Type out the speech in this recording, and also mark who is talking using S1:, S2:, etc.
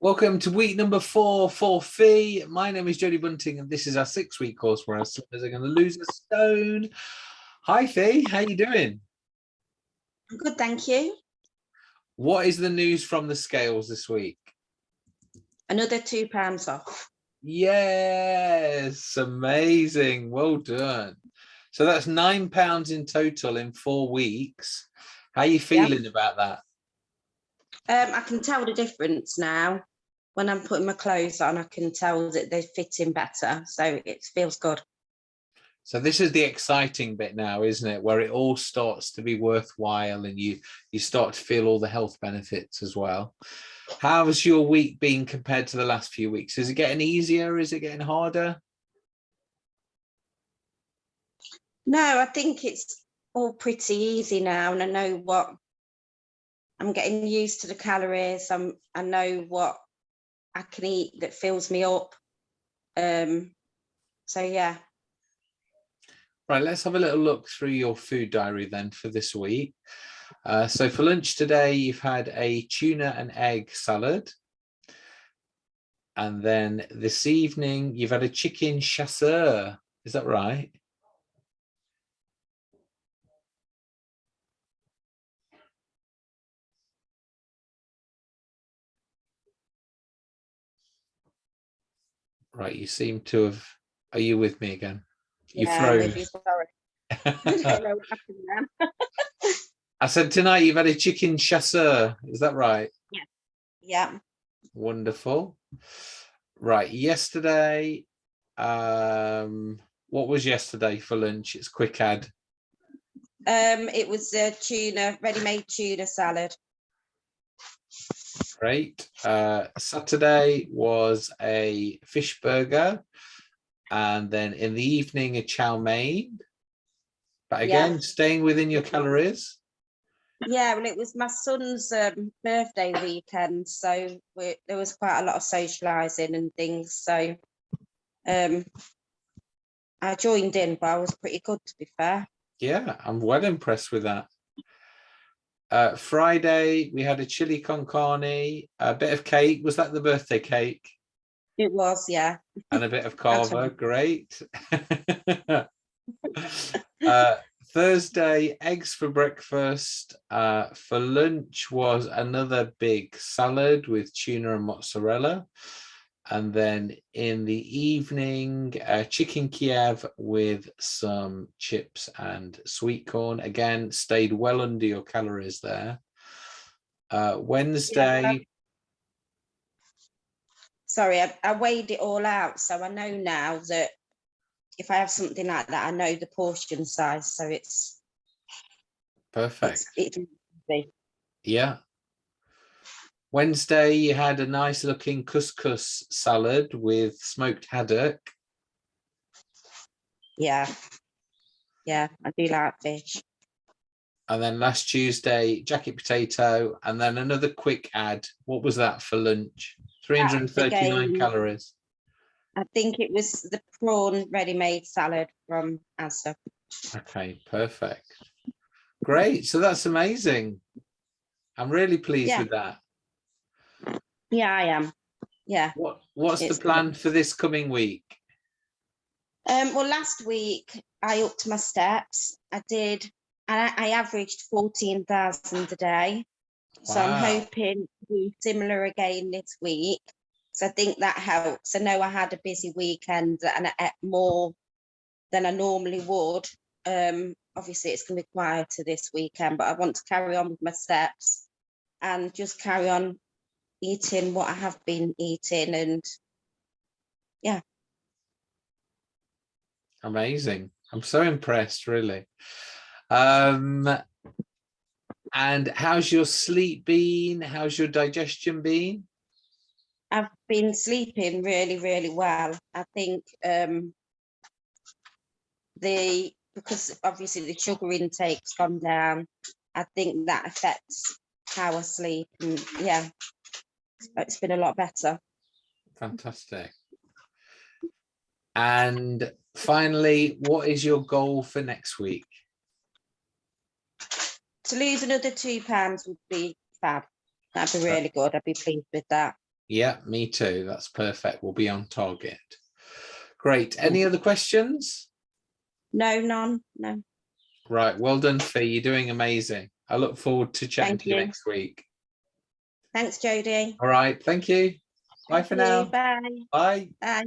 S1: Welcome to week number four for Fee. My name is Jodie Bunting and this is our six week course where our slippers are going to lose a stone. Hi Fee, how are you doing?
S2: I'm good, thank you.
S1: What is the news from the scales this week?
S2: Another two pounds off.
S1: Yes, amazing. Well done. So that's nine pounds in total in four weeks. How are you feeling about that?
S2: Um, I can tell the difference now. When I'm putting my clothes on, I can tell that they're fitting better. So it feels good.
S1: So this is the exciting bit now, isn't it? Where it all starts to be worthwhile and you you start to feel all the health benefits as well. How has your week been compared to the last few weeks? Is it getting easier? Is it getting harder?
S2: No, I think it's all pretty easy now and I know what I'm getting used to the calories. I'm I know what I can eat that fills me up. Um so yeah.
S1: Right, let's have a little look through your food diary then for this week. Uh, so for lunch today, you've had a tuna and egg salad. And then this evening, you've had a chicken chasseur. Is that right? Right, you seem to have, are you with me again? You
S2: yeah,
S1: froze.
S2: sorry. I don't know what happened then.
S1: I said tonight you've had a chicken chasseur. Is that right?
S2: yeah.
S1: Wonderful. Right, yesterday, um, what was yesterday for lunch? It's quick add.
S2: Um, it was a tuna, ready-made tuna salad.
S1: Great. Uh, Saturday was a fish burger. And then in the evening, a chow mein. But again,
S2: Yeah.
S1: staying within your calories.
S2: Yeah, well, it was my son's um, birthday weekend, so we, there was quite a lot of socialising and things. So um, I joined in, but I was pretty good to be fair.
S1: Yeah, I'm well impressed with that. Uh, Friday, we had a chili con carne, a bit of cake. Was that the birthday cake?
S2: It was, yeah.
S1: And a bit of cava. Great. uh, Thursday, eggs for breakfast. Uh, for lunch was another big salad with tuna and mozzarella. And then in the evening, uh, chicken Kiev with some chips and sweet corn. Again, stayed well under your calories there. Uh, Wednesday,
S2: Sorry, I, I weighed it all out, so I know now that if I have something like that, I know the portion size. So it's
S1: perfect.
S2: it's, it's
S1: Yeah. Wednesday, you had a nice looking couscous salad with smoked haddock.
S2: yeah, yeah. I do like fish.
S1: And then last Tuesday, jacket potato, and then another quick add. What was that for lunch? 339
S2: again-
S1: calories.
S2: I think it was the prawn ready-made salad from Asda.
S1: Okay, perfect. Great. So that's amazing. I'm really pleased
S2: Yeah.
S1: with that.
S2: Yeah, I am. Yeah.
S1: What What's the plan for this coming week?
S2: Um, well, last week I upped my steps. I did, and I, I averaged 14,000 a day. Wow. So I'm hoping to do similar again this week. So I think that helps. I know I had a busy weekend and I ate more than I normally would. Um, obviously it's gonna be quieter this weekend, but I want to carry on with my steps and just carry on eating what I have been eating and yeah.
S1: Amazing. I'm so impressed, really. Um, and how's your sleep been? How's your digestion been?
S2: I've been sleeping really, really well. I think um, the because obviously the sugar intake's gone down. I think that affects how I sleep. And yeah, it's been a lot better.
S1: Fantastic. And finally, what is your goal for next week?
S2: To lose another two pounds would be fab. That'd be really good. I'd be pleased with that.
S1: Yeah, me too. That's perfect. We'll be on target. Great. Any other questions?
S2: No, none. No.
S1: Right. Well done, Fee. You're doing amazing. I look forward to chatting
S2: Thank
S1: to you,
S2: you
S1: next week.
S2: Thanks, Jodie.
S1: All right. Thank you. Bye
S2: Thank for you.
S1: now.
S2: Bye.
S1: Bye.
S2: Bye.